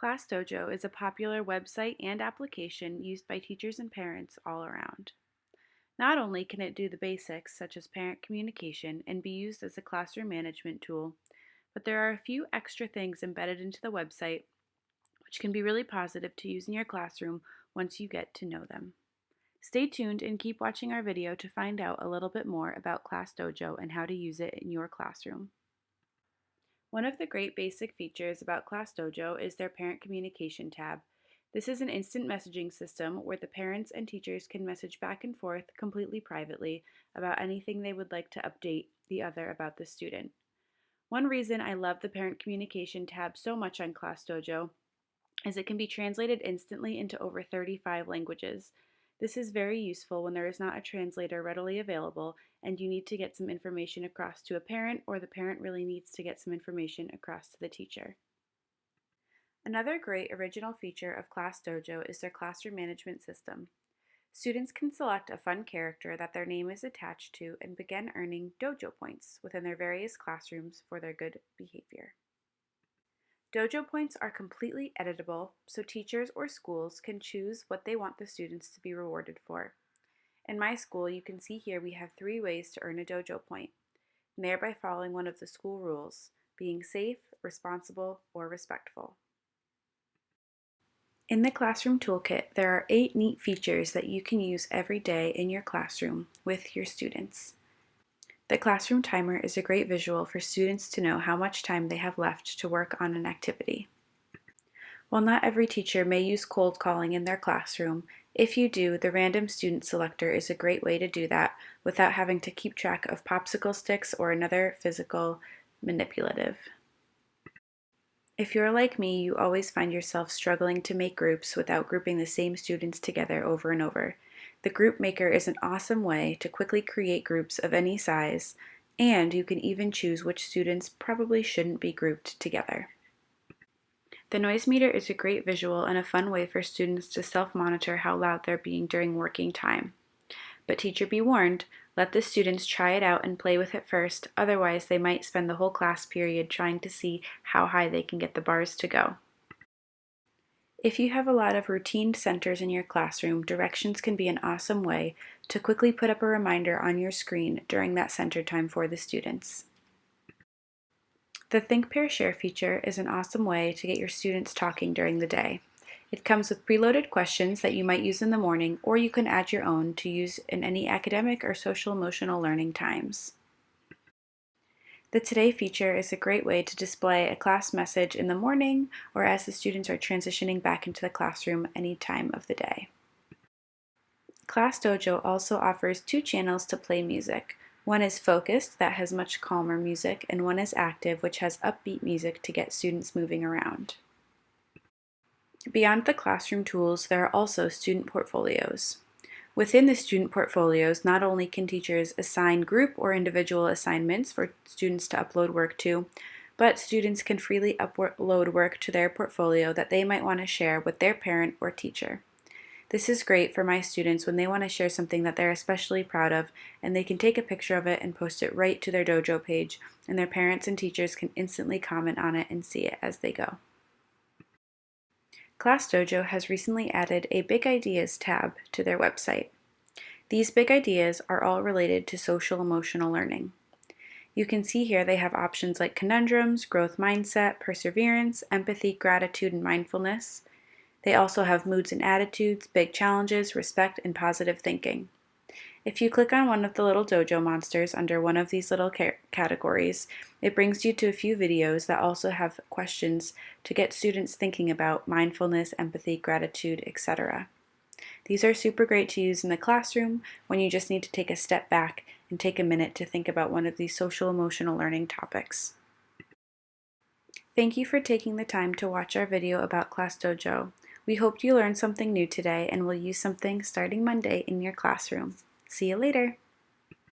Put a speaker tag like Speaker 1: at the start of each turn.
Speaker 1: ClassDojo is a popular website and application used by teachers and parents all around. Not only can it do the basics such as parent communication and be used as a classroom management tool, but there are a few extra things embedded into the website which can be really positive to use in your classroom once you get to know them. Stay tuned and keep watching our video to find out a little bit more about ClassDojo and how to use it in your classroom. One of the great basic features about ClassDojo is their Parent Communication tab. This is an instant messaging system where the parents and teachers can message back and forth completely privately about anything they would like to update the other about the student. One reason I love the Parent Communication tab so much on ClassDojo is it can be translated instantly into over 35 languages. This is very useful when there is not a translator readily available and you need to get some information across to a parent or the parent really needs to get some information across to the teacher. Another great original feature of ClassDojo is their classroom management system. Students can select a fun character that their name is attached to and begin earning dojo points within their various classrooms for their good behavior. Dojo points are completely editable, so teachers or schools can choose what they want the students to be rewarded for. In my school, you can see here we have three ways to earn a dojo point, they are by following one of the school rules, being safe, responsible, or respectful. In the Classroom Toolkit, there are eight neat features that you can use every day in your classroom with your students. The classroom timer is a great visual for students to know how much time they have left to work on an activity. While not every teacher may use cold calling in their classroom, if you do, the random student selector is a great way to do that without having to keep track of popsicle sticks or another physical manipulative. If you're like me, you always find yourself struggling to make groups without grouping the same students together over and over. The Group Maker is an awesome way to quickly create groups of any size, and you can even choose which students probably shouldn't be grouped together. The noise meter is a great visual and a fun way for students to self-monitor how loud they're being during working time. But teacher be warned, let the students try it out and play with it first, otherwise they might spend the whole class period trying to see how high they can get the bars to go. If you have a lot of routine centers in your classroom, directions can be an awesome way to quickly put up a reminder on your screen during that center time for the students. The Think Pair Share feature is an awesome way to get your students talking during the day. It comes with preloaded questions that you might use in the morning, or you can add your own to use in any academic or social emotional learning times. The Today feature is a great way to display a class message in the morning or as the students are transitioning back into the classroom any time of the day. Class Dojo also offers two channels to play music. One is focused, that has much calmer music, and one is active, which has upbeat music to get students moving around. Beyond the classroom tools, there are also student portfolios. Within the student portfolios, not only can teachers assign group or individual assignments for students to upload work to, but students can freely upload work to their portfolio that they might want to share with their parent or teacher. This is great for my students when they want to share something that they're especially proud of and they can take a picture of it and post it right to their dojo page and their parents and teachers can instantly comment on it and see it as they go. ClassDojo has recently added a Big Ideas tab to their website. These big ideas are all related to social emotional learning. You can see here they have options like conundrums, growth mindset, perseverance, empathy, gratitude, and mindfulness. They also have moods and attitudes, big challenges, respect, and positive thinking. If you click on one of the little dojo monsters under one of these little categories, it brings you to a few videos that also have questions to get students thinking about mindfulness, empathy, gratitude, etc. These are super great to use in the classroom when you just need to take a step back and take a minute to think about one of these social emotional learning topics. Thank you for taking the time to watch our video about Class Dojo. We hope you learned something new today and will use something starting Monday in your classroom. See you later!